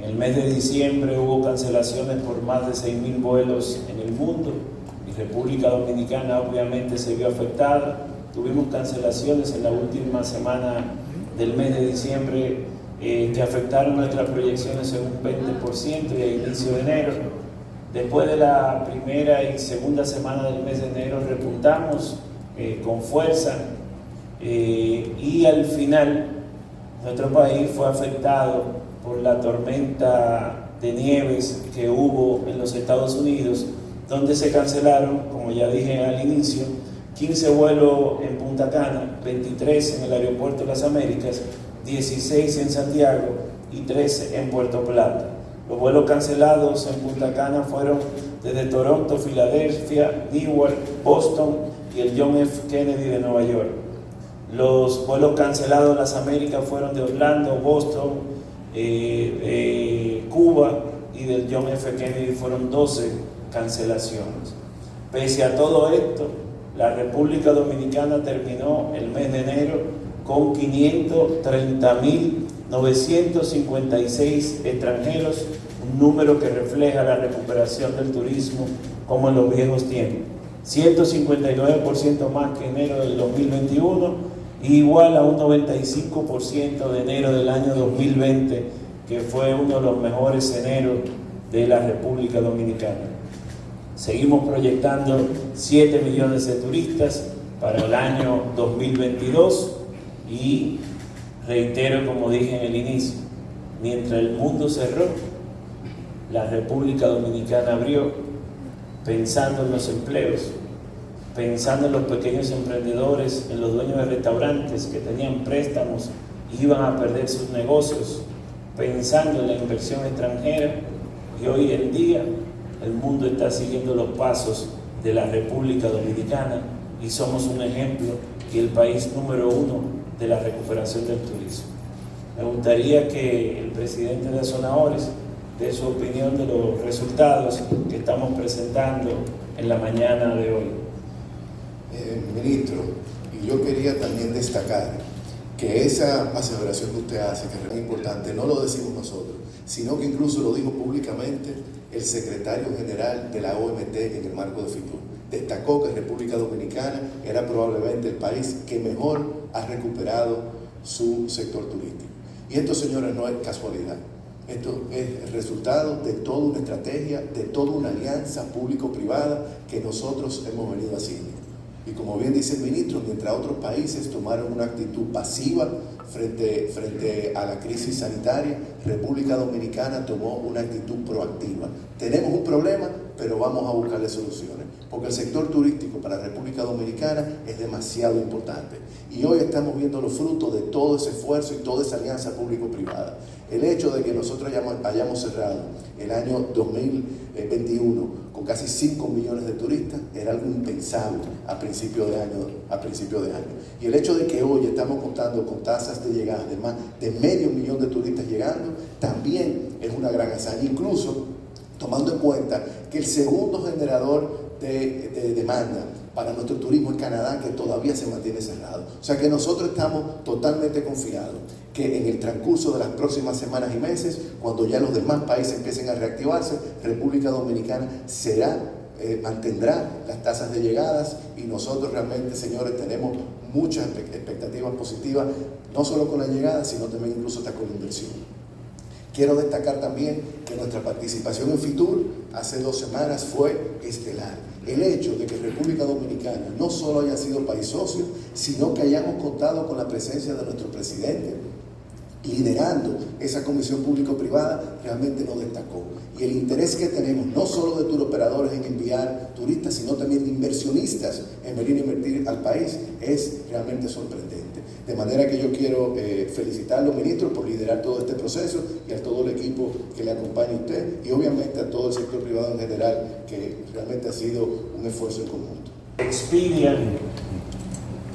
En el mes de diciembre hubo cancelaciones por más de 6.000 vuelos en el mundo y República Dominicana obviamente se vio afectada. Tuvimos cancelaciones en la última semana del mes de diciembre eh, que afectaron nuestras proyecciones en un 20% y a inicio de enero. Después de la primera y segunda semana del mes de enero repuntamos eh, con fuerza eh, y al final nuestro país fue afectado por la tormenta de nieves que hubo en los Estados Unidos, donde se cancelaron, como ya dije al inicio, 15 vuelos en Punta Cana, 23 en el Aeropuerto de las Américas, 16 en Santiago y 13 en Puerto Plata. Los vuelos cancelados en Punta Cana fueron desde Toronto, Filadelfia, Newark, Boston y el John F. Kennedy de Nueva York. Los vuelos cancelados en las Américas fueron de Orlando, Boston, eh, Cuba y del John F. Kennedy fueron 12 cancelaciones. Pese a todo esto, la República Dominicana terminó el mes de enero con 530.956 extranjeros, un número que refleja la recuperación del turismo como en los viejos tiempos. 159% más que enero del 2021 igual a un 95% de enero del año 2020, que fue uno de los mejores eneros de la República Dominicana. Seguimos proyectando 7 millones de turistas para el año 2022 y reitero como dije en el inicio, mientras el mundo cerró, la República Dominicana abrió pensando en los empleos, pensando en los pequeños emprendedores, en los dueños de restaurantes que tenían préstamos y iban a perder sus negocios, pensando en la inversión extranjera y hoy en día el mundo está siguiendo los pasos de la República Dominicana y somos un ejemplo y el país número uno de la recuperación del turismo. Me gustaría que el presidente de Zonahores dé su opinión de los resultados que estamos presentando en la mañana de hoy. Eh, ministro, y yo quería también destacar que esa aseveración que usted hace, que es muy importante, no lo decimos nosotros, sino que incluso lo dijo públicamente el secretario general de la OMT en el marco de FITUR. Destacó que República Dominicana era probablemente el país que mejor ha recuperado su sector turístico. Y esto, señores, no es casualidad. Esto es el resultado de toda una estrategia, de toda una alianza público-privada que nosotros hemos venido haciendo. Y como bien dice el ministro, mientras otros países tomaron una actitud pasiva frente, frente a la crisis sanitaria, República Dominicana tomó una actitud proactiva. Tenemos un problema, pero vamos a buscarle soluciones, porque el sector turístico para República Dominicana es demasiado importante. Y hoy estamos viendo los frutos de todo ese esfuerzo y toda esa alianza público-privada. El hecho de que nosotros hayamos, cerrado el año 2021 casi 5 millones de turistas era algo impensable a principio de año. A principio de año. Y el hecho de que hoy estamos contando con tasas de llegada de más de medio millón de turistas llegando, también es una gran hazaña. Incluso tomando en cuenta que el segundo generador de, demanda para nuestro turismo en Canadá que todavía se mantiene cerrado. O sea que nosotros estamos totalmente confiados que en el transcurso de las próximas semanas y meses, cuando ya los demás países empiecen a reactivarse, República Dominicana será, eh, mantendrá las tasas de llegadas y nosotros realmente, señores, tenemos muchas expectativas positivas, no solo con la llegada, sino también incluso hasta con la inversión. Quiero destacar también que nuestra participación en FITUR hace dos semanas fue estelar. El hecho de que República Dominicana no solo haya sido país socio, sino que hayamos contado con la presencia de nuestro presidente, liderando esa comisión público-privada, realmente nos destacó. Y el interés que tenemos, no solo de turoperadores en enviar turistas, sino también de inversionistas en venir a invertir al país, es realmente sorprendente. De manera que yo quiero eh, felicitarlo, ministro, por liderar todo este proceso y a todo el equipo que le acompaña a usted y obviamente a todo el sector privado en general, que realmente ha sido un esfuerzo en conjunto. Expedia,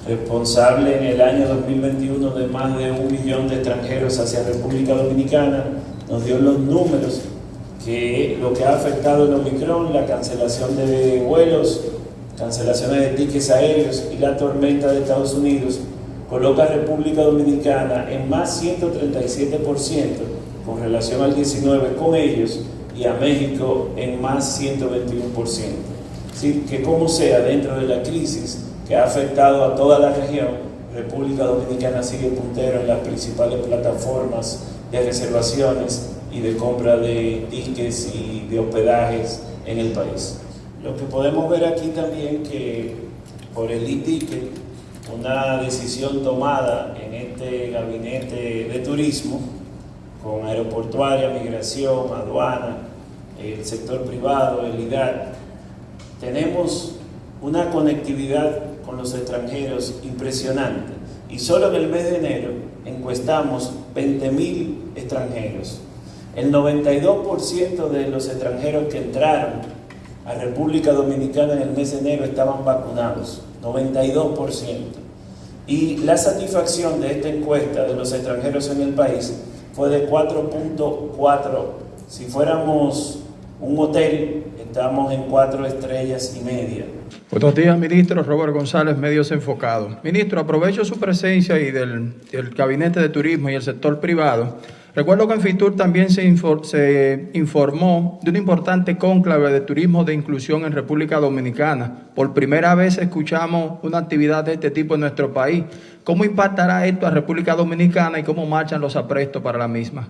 responsable en el año 2021 de más de un millón de extranjeros hacia República Dominicana, nos dio los números que lo que ha afectado el Omicron, la cancelación de vuelos, cancelaciones de tickets aéreos y la tormenta de Estados Unidos coloca a República Dominicana en más 137% con relación al 19 con ellos y a México en más 121%. Así que como sea, dentro de la crisis que ha afectado a toda la región, República Dominicana sigue puntero en las principales plataformas de reservaciones y de compra de tickets y de hospedajes en el país. Lo que podemos ver aquí también que por el e-ticket, una decisión tomada en este gabinete de turismo con aeroportuaria, migración, aduana, el sector privado, el IDAR, tenemos una conectividad con los extranjeros impresionante. Y solo en el mes de enero encuestamos 20.000 extranjeros. El 92% de los extranjeros que entraron a República Dominicana en el mes de enero estaban vacunados. 92%. Y la satisfacción de esta encuesta de los extranjeros en el país fue de 4.4. Si fuéramos un hotel, estamos en cuatro estrellas y media. Buenos días, ministro. Robert González, Medios Enfocados. Ministro, aprovecho su presencia y del, del, Gabinete de Turismo y el sector privado. Recuerdo que en FITUR también se, se informó de un importante cónclave de turismo de inclusión en República Dominicana. Por primera vez escuchamos una actividad de este tipo en nuestro país. ¿Cómo impactará esto a República Dominicana y cómo marchan los aprestos para la misma?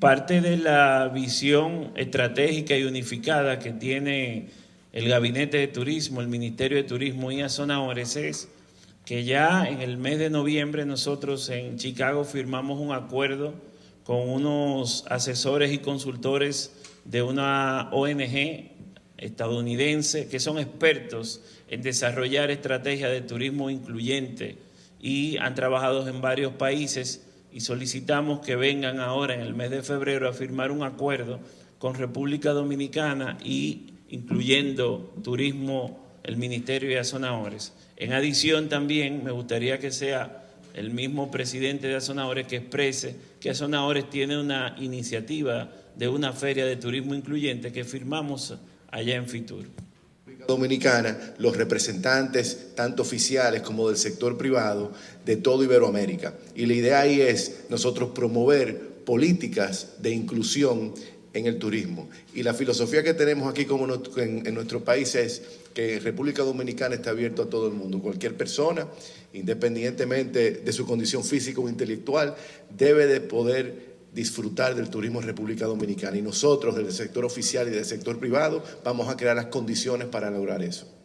Parte de la visión estratégica y unificada que tiene el Gabinete de Turismo, el Ministerio de Turismo y Azonadores es que ya en el mes de noviembre nosotros en Chicago firmamos un acuerdo con unos asesores y consultores de una ONG estadounidense que son expertos en desarrollar estrategias de turismo incluyente y han trabajado en varios países y solicitamos que vengan ahora en el mes de febrero a firmar un acuerdo con República Dominicana y incluyendo turismo, el Ministerio de Azonadores. En adición también me gustaría que sea el mismo presidente de Azonadores que exprese que Azonadores tiene una iniciativa de una feria de turismo incluyente que firmamos allá en Fitur. Dominicana, los representantes, tanto oficiales como del sector privado, de todo Iberoamérica. Y la idea ahí es nosotros promover políticas de inclusión en el turismo. Y la filosofía que tenemos aquí como en, en, nuestro país es que República Dominicana está abierto a todo el mundo. Cualquier persona, independientemente de su condición física o intelectual, debe de poder disfrutar del turismo en República Dominicana. Y nosotros, del sector oficial y del sector privado, vamos a crear las condiciones para lograr eso.